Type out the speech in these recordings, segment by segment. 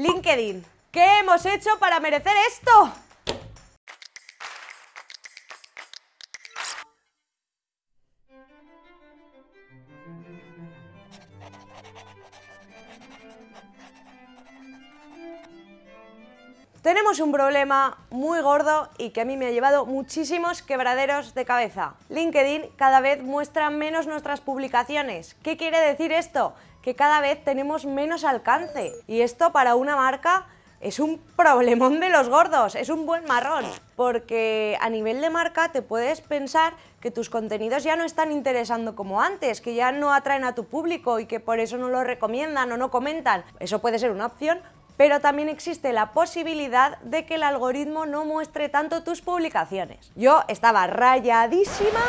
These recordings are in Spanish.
LinkedIn, ¿qué hemos hecho para merecer esto? Tenemos un problema muy gordo y que a mí me ha llevado muchísimos quebraderos de cabeza. LinkedIn cada vez muestra menos nuestras publicaciones. ¿Qué quiere decir esto? Que cada vez tenemos menos alcance. Y esto para una marca es un problemón de los gordos, es un buen marrón, porque a nivel de marca te puedes pensar que tus contenidos ya no están interesando como antes, que ya no atraen a tu público y que por eso no lo recomiendan o no comentan. Eso puede ser una opción, pero también existe la posibilidad de que el algoritmo no muestre tanto tus publicaciones. Yo estaba rayadísima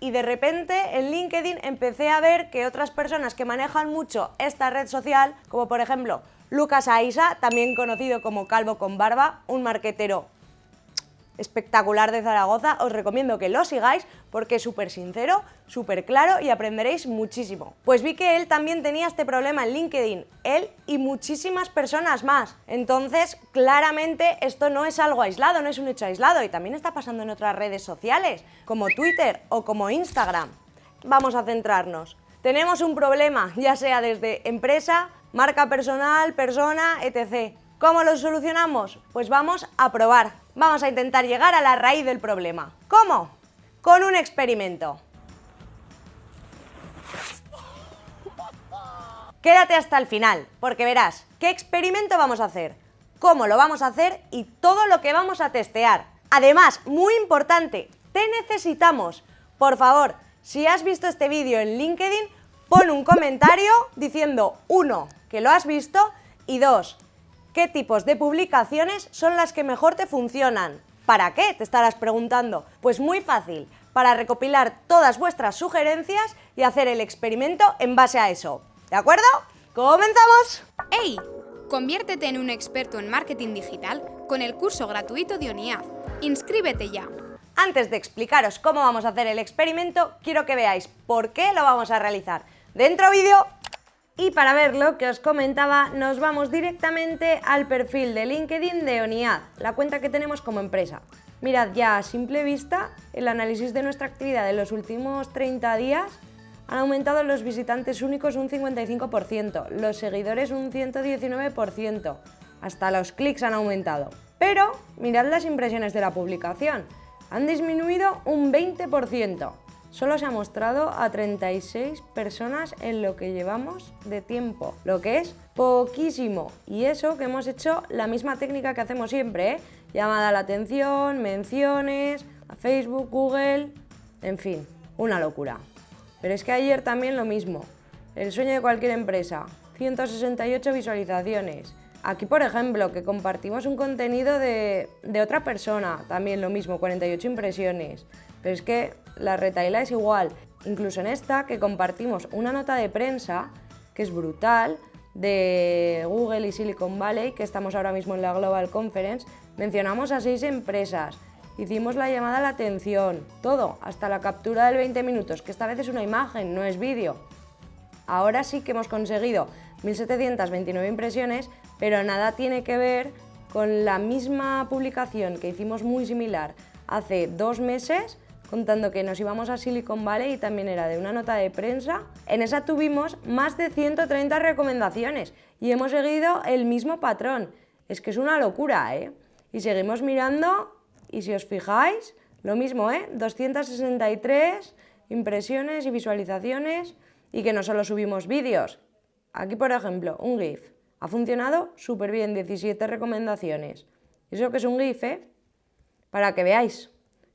y de repente en LinkedIn empecé a ver que otras personas que manejan mucho esta red social, como por ejemplo Lucas Aisa, también conocido como Calvo con Barba, un marquetero espectacular de Zaragoza, os recomiendo que lo sigáis porque es súper sincero, súper claro y aprenderéis muchísimo. Pues vi que él también tenía este problema en LinkedIn, él y muchísimas personas más. Entonces, claramente esto no es algo aislado, no es un hecho aislado y también está pasando en otras redes sociales, como Twitter o como Instagram. Vamos a centrarnos. Tenemos un problema, ya sea desde empresa, marca personal, persona, etc. ¿Cómo lo solucionamos? Pues vamos a probar. Vamos a intentar llegar a la raíz del problema. ¿Cómo? Con un experimento. Quédate hasta el final, porque verás qué experimento vamos a hacer, cómo lo vamos a hacer y todo lo que vamos a testear. Además, muy importante, te necesitamos. Por favor, si has visto este vídeo en LinkedIn, pon un comentario diciendo, uno, que lo has visto y dos, ¿Qué tipos de publicaciones son las que mejor te funcionan? ¿Para qué? Te estarás preguntando. Pues muy fácil, para recopilar todas vuestras sugerencias y hacer el experimento en base a eso. ¿De acuerdo? ¡Comenzamos! ¡Hey! Conviértete en un experto en marketing digital con el curso gratuito de ONIAD. ¡Inscríbete ya! Antes de explicaros cómo vamos a hacer el experimento, quiero que veáis por qué lo vamos a realizar. Dentro vídeo y para ver lo que os comentaba, nos vamos directamente al perfil de LinkedIn de ONIAD, la cuenta que tenemos como empresa. Mirad, ya a simple vista, el análisis de nuestra actividad de los últimos 30 días han aumentado los visitantes únicos un 55%, los seguidores un 119%, hasta los clics han aumentado. Pero mirad las impresiones de la publicación, han disminuido un 20%. Solo se ha mostrado a 36 personas en lo que llevamos de tiempo, lo que es poquísimo. Y eso que hemos hecho la misma técnica que hacemos siempre, ¿eh? llamada a la atención, menciones, a Facebook, Google, en fin, una locura. Pero es que ayer también lo mismo, el sueño de cualquier empresa, 168 visualizaciones. Aquí, por ejemplo, que compartimos un contenido de, otra persona, también lo mismo, 48 impresiones. Pero es que la retaila es igual. Incluso en esta, que compartimos una nota de prensa, que es brutal, de Google y Silicon Valley, que estamos ahora mismo en la Global Conference, mencionamos a seis empresas, hicimos la llamada a la atención, todo, hasta la captura del 20 minutos, que esta vez es una imagen, no es vídeo. Ahora sí que hemos conseguido 1.729 impresiones, pero nada tiene que ver con la misma publicación que hicimos muy similar hace dos meses, contando que nos íbamos a Silicon Valley y también era de una nota de prensa. En esa tuvimos más de 130 recomendaciones y hemos seguido el mismo patrón. Es que es una locura, ¿eh? Y seguimos mirando y si os fijáis, lo mismo, ¿eh? 263 impresiones y visualizaciones y que no solo subimos vídeos. Aquí, por ejemplo, un GIF. Ha funcionado súper bien, 17 recomendaciones. ¿Eso que es un GIF, eh? Para que veáis.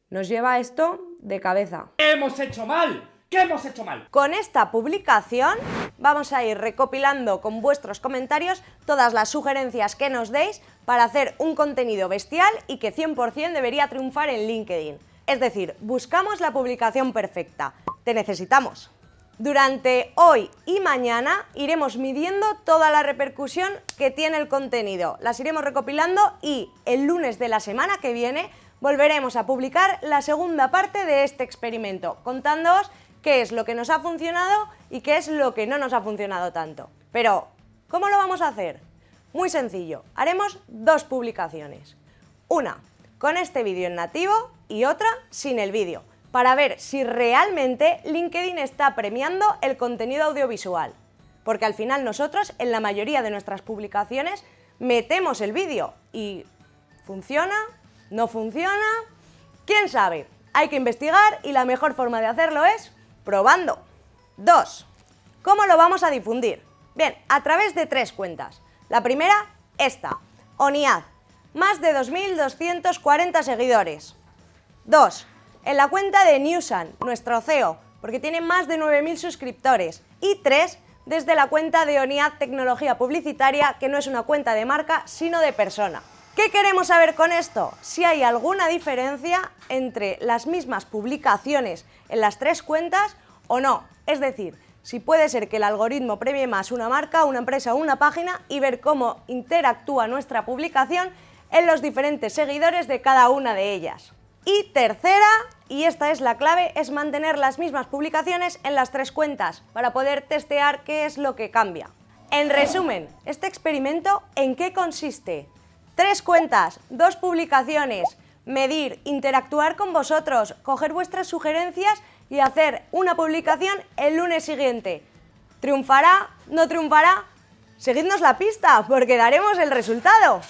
Nos lleva esto de cabeza. ¿Qué hemos hecho mal? ¿Qué hemos hecho mal? Con esta publicación vamos a ir recopilando con vuestros comentarios todas las sugerencias que nos deis para hacer un contenido bestial y que 100% debería triunfar en LinkedIn. Es decir, buscamos la publicación perfecta. Te necesitamos. Durante hoy y mañana iremos midiendo toda la repercusión que tiene el contenido. Las iremos recopilando y el lunes de la semana que viene volveremos a publicar la segunda parte de este experimento, contándoos qué es lo que nos ha funcionado y qué es lo que no nos ha funcionado tanto. Pero, ¿cómo lo vamos a hacer? Muy sencillo, haremos dos publicaciones. Una con este vídeo en nativo y otra sin el vídeo, para ver si realmente LinkedIn está premiando el contenido audiovisual. Porque al final nosotros, en la mayoría de nuestras publicaciones, metemos el vídeo y ¿funciona? ¿No funciona? ¿Quién sabe? Hay que investigar y la mejor forma de hacerlo es probando. 2. ¿Cómo lo vamos a difundir? Bien, a través de tres cuentas. La primera, esta, ONIAD, más de 2.240 seguidores. 2. En la cuenta de Newsan, nuestro CEO, porque tiene más de 9.000 suscriptores. Y 3. Desde la cuenta de ONIAD Tecnología Publicitaria, que no es una cuenta de marca, sino de persona. ¿Qué queremos saber con esto? Si hay alguna diferencia entre las mismas publicaciones en las tres cuentas o no. Es decir, si puede ser que el algoritmo premie más una marca, una empresa o una página y ver cómo interactúa nuestra publicación en los diferentes seguidores de cada una de ellas. Y tercera, y esta es la clave, es mantener las mismas publicaciones en las tres cuentas para poder testear qué es lo que cambia. En resumen, este experimento, ¿en qué consiste? Tres cuentas, dos publicaciones, medir, interactuar con vosotros, coger vuestras sugerencias y hacer una publicación el lunes siguiente. ¿Triunfará? ¿No triunfará? Seguidnos la pista porque daremos el resultado.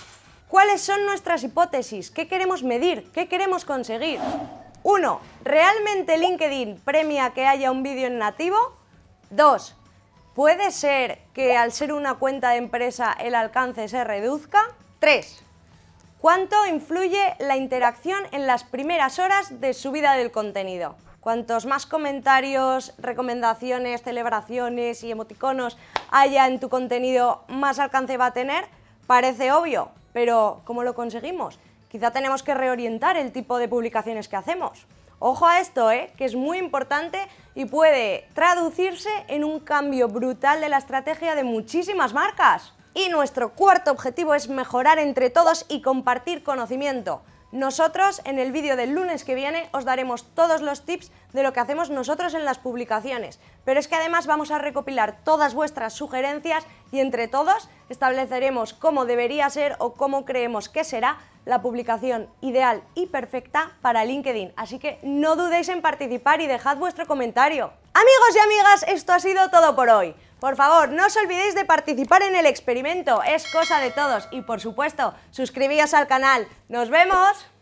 ¿Cuáles son nuestras hipótesis? ¿Qué queremos medir? ¿Qué queremos conseguir? 1. ¿Realmente LinkedIn premia que haya un vídeo en nativo? 2. ¿Puede ser que al ser una cuenta de empresa el alcance se reduzca? 3. ¿Cuánto influye la interacción en las primeras horas de subida del contenido? Cuantos más comentarios, recomendaciones, celebraciones y emoticonos haya en tu contenido, más alcance va a tener. Parece obvio, pero ¿cómo lo conseguimos? Quizá tenemos que reorientar el tipo de publicaciones que hacemos. Ojo a esto, ¿eh? que es muy importante y puede traducirse en un cambio brutal de la estrategia de muchísimas marcas. Y nuestro cuarto objetivo es mejorar entre todos y compartir conocimiento. Nosotros en el vídeo del lunes que viene os daremos todos los tips de lo que hacemos nosotros en las publicaciones, pero es que además vamos a recopilar todas vuestras sugerencias y entre todos estableceremos cómo debería ser o cómo creemos que será la publicación ideal y perfecta para LinkedIn, así que no dudéis en participar y dejad vuestro comentario. Amigos y amigas, esto ha sido todo por hoy. Por favor, no os olvidéis de participar en el experimento, es cosa de todos. Y por supuesto, suscribíos al canal. ¡Nos vemos!